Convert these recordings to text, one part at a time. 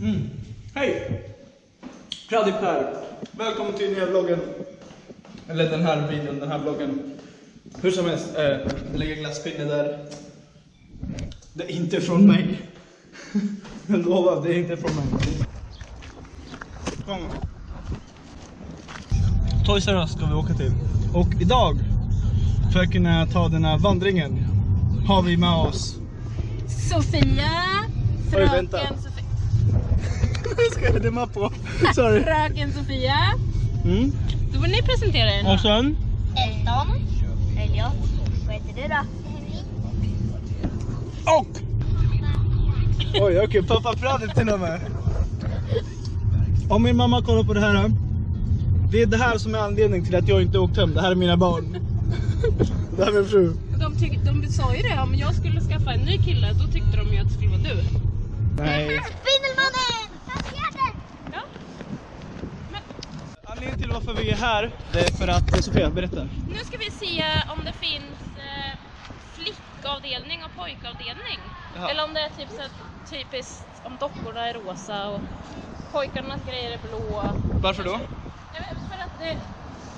Mm. Hej! Pradip här. Välkommen till nya vloggen. Eller den här videon, den här vloggen. Hur som helst, eh, det ligger glasspinne där. Det är inte från mig. Jag lovar, det är inte från mig. Kom. Toys R Us ska vi åka till. Och idag, för att kunna ta den här vandringen, har vi med oss Sofia, Oj, vänta. fröken Sofia. Jag dimma på. Sorry. Fröken Sofia. Mm. Då får ni presentera er. Och sen? Elton. Elliot. Vad heter du då? Och! Oj, okej, pappa Pradip till och med. Om min mamma kollar på det här. Det är det här som är anledningen till att jag inte åkt hem. Det här är mina barn. Det här är min fru. De, tyck, de sa ju det, om jag skulle skaffa en ny kille då tyckte de ju att det skulle vara du. Nej. Spindelmannen! Fjärde! Ja. Men Anledningen till varför vi är här, det är för att... Sofia, berätta. nu ska vi se om det finns eh, flickavdelning och pojkavdelning. Jaha. Eller om det är typ så typiskt om dockorna är rosa och pojkarnas grejer är blå. Varför då? Jag vet, för att det,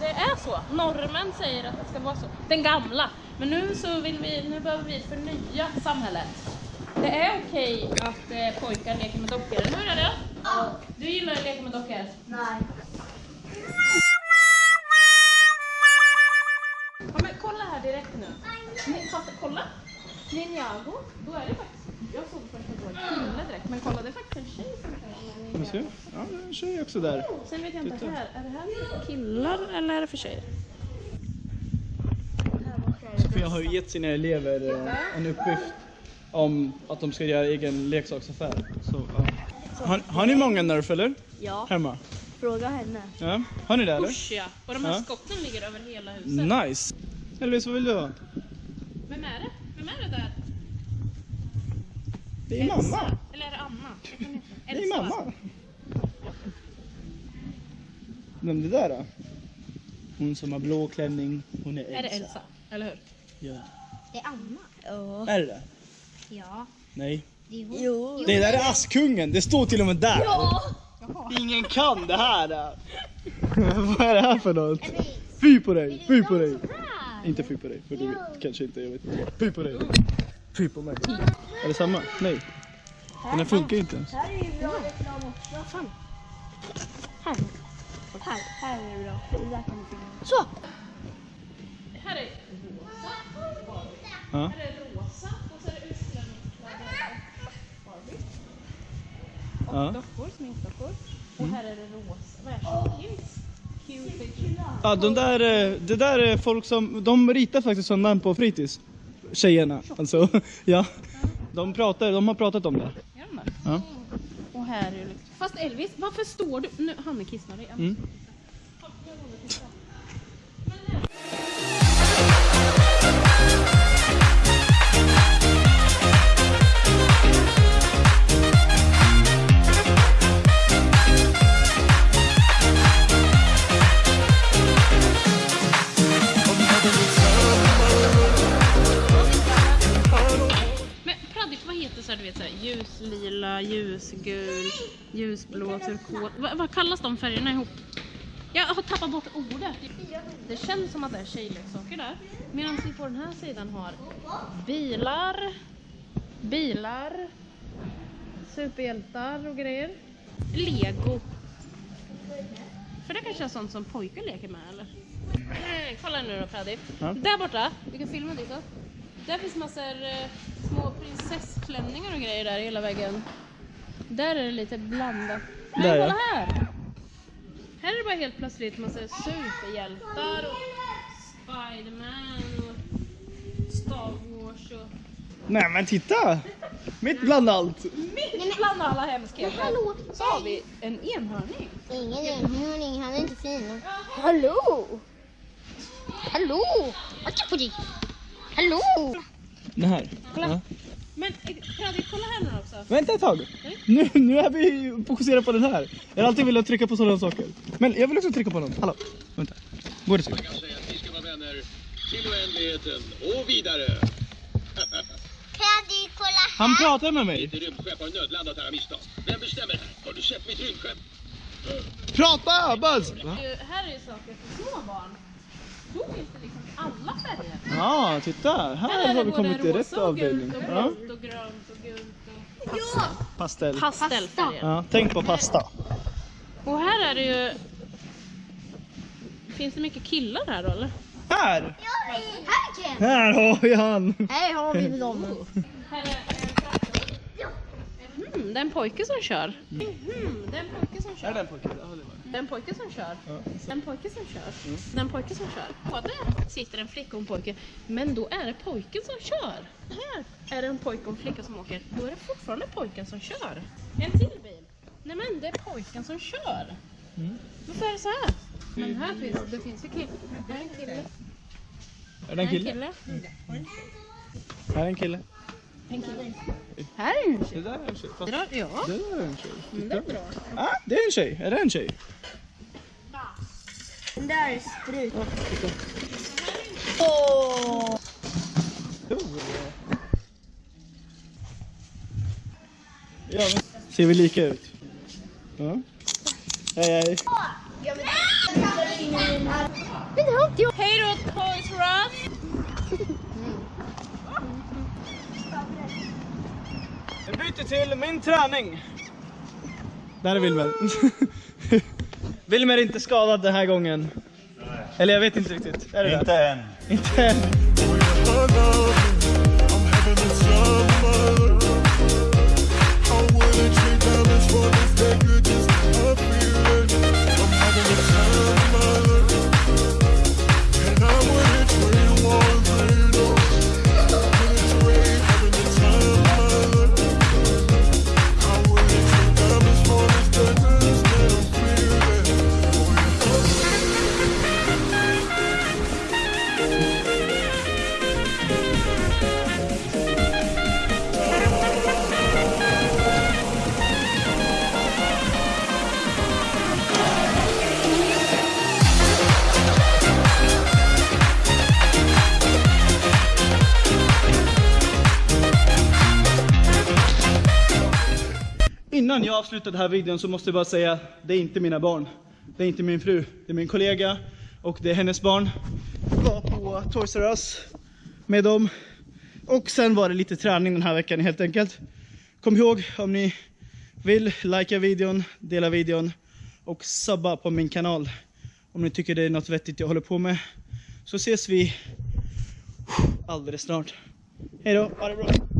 det är så. Normen säger att det ska vara så. Den gamla. Men nu så vill vi, nu behöver vi förnya samhället. Det är okej att eh, pojkar leker med dockor, eller hur är det? Ja. Du gillar att leka med dockor? Nej. Ja men kolla här direkt nu. Ni, fast kolla. Ninjago, då är det faktiskt, jag såg först att det var en kille direkt, men kolla det är faktiskt en tjej som vi se? Ja, det är en tjej också där. Sen vet jag inte här, är det här för killar eller är det för tjejer? Sofia har ju gett sina elever eh, en uppgift om att de ska göra egen leksaksaffär. Så, ja. har, har ni många Nerf eller? Ja, Hemma? Fråga henne. Ja. Har ni det eller? Usch ja, och de här Ja. skotten ligger över hela huset. Nice! Elvis, vad vill du ha? Vem är det? Vem är det där? Det är mamma! Eller är det Anna? Jag kan inte- Det är Elsa, mamma! Vem det där då? Hon som har blå klänning, hon är Elsa. Är det Elsa? Eller hur? Ja. Det är Anna. Ja. Är det det? Ja. Nej. Är. Jo. Det där är Askungen, det står till och med där! Ja. Ingen kan det här! då. Vad är det här för något? Fy på dig, fy på dig! Inte fy på dig, för du vet, kanske inte, jag vet inte. Fy på dig! Fy på mig! Är det samma? Nej. Den här funkar inte ens. Här är ju bra reklam också. Fan. Här. Här, här är det bra. Det där kan du filma. Så! Här är rosa. Ja. Här är rosa och så är det utklädningskläder Barbie. Och dockor, sminkdockor. Och här är det rosa. Vad är det? Cupid. Ja, de där, eh, det där är folk som, de ritar faktiskt sådana på fritids. Tjejerna, alltså. Ja. De, pratar, de har pratat om det. Ja. Och här är det. Fast Elvis, varför står du... Nu, han är kissnödig. Mm. Ljusblå, turkos. Vad, vad kallas de färgerna ihop? Jag har tappat bort ordet. Det känns som att det är tjejleksaker där. Medan vi på den här sidan har bilar, bilar, superhjältar och grejer. Lego. För det kanske är sånt som pojkar leker med eller? Nej, kolla nu då Pradip. Ja. Där borta, vi kan filma dit då. Där finns massor eh, små prinsessklänningar och grejer där i hela väggen. Där är det lite blandat. Där, ja. kolla här! Här är det bara helt plötsligt massa superhjältar och Spiderman och Star Wars och... Nej men titta! Mitt bland allt! Mitt bland alla hemskheter Hallå! så har vi en enhörning. Ingen enhörning, han är inte fin. Hallå! Hallå! Akta på dig! Hallå! Det här. Kolla. Ja. Men eh, Fredrik, kolla här nu också. Vänta ett tag. Nu, nu är vi fokuserade på den här. Jag har alltid velat trycka på sådana saker. Men jag vill också trycka på något. Hallå, vänta. Går det så? Jag kan säga att vi ska vara vänner till oändligheten och vidare. Kan du kolla Han pratar med mig. Ett rymdskepp har nödlandat här av misstag. Vem bestämmer här? käpp mitt rymdskepp. Prata Buzz! Här är ju saker för små barn. Finns det liksom alla färger. Ja, titta. Här är har vi kommit till rätt avdelning. gult och Ja. blått och grönt och gult och Pastell. pastellfärger. Ja, tänk på pasta. Och här är det ju... Finns det mycket killar här då eller? Här! Här Ken! Här har vi han! Här har vi dem. Här är Mm, det är en pojke som kör. Mm, det är en pojke som kör. den pojken? Ja, det var Det är en pojke som kör. Ja. Det är en pojke som kör. Det är en pojke som kör. Både sitter en flicka och en pojke. Men då är det pojken som kör. Här är det en pojke och en flicka som åker. Då är det fortfarande pojken som kör. En till bil. Nej men det är pojken som kör. Varför är det så här? Men här finns det finns ju kille. Här är en kille. Är det en Här är en kille? kille. Här är en kille. Här är en tjej. Det där är en tjej. Fast Ja, det där är en tjej. mm, det är bra. Ah, det är en tjej. Är det en tjej? Den där är sprut. Ja, men... Ser vi lika ut? Ja. Hej hej. Hej då Toys R Us! Vi byter till min träning. Där är Wilmer. Wilmer är inte skadad den här gången. Eller jag vet inte riktigt. Är det Inte än. Inte än. Innan jag avslutar den här videon så måste jag bara säga, det är inte mina barn. Det är inte min fru, det är min kollega och det är hennes barn. Jag var på Toys R Us med dem. Och sen var det lite träning den här veckan helt enkelt. Kom ihåg om ni vill, likea videon, dela videon och subba på min kanal. Om ni tycker det är något vettigt jag håller på med. Så ses vi alldeles snart. Hej då, ha det bra.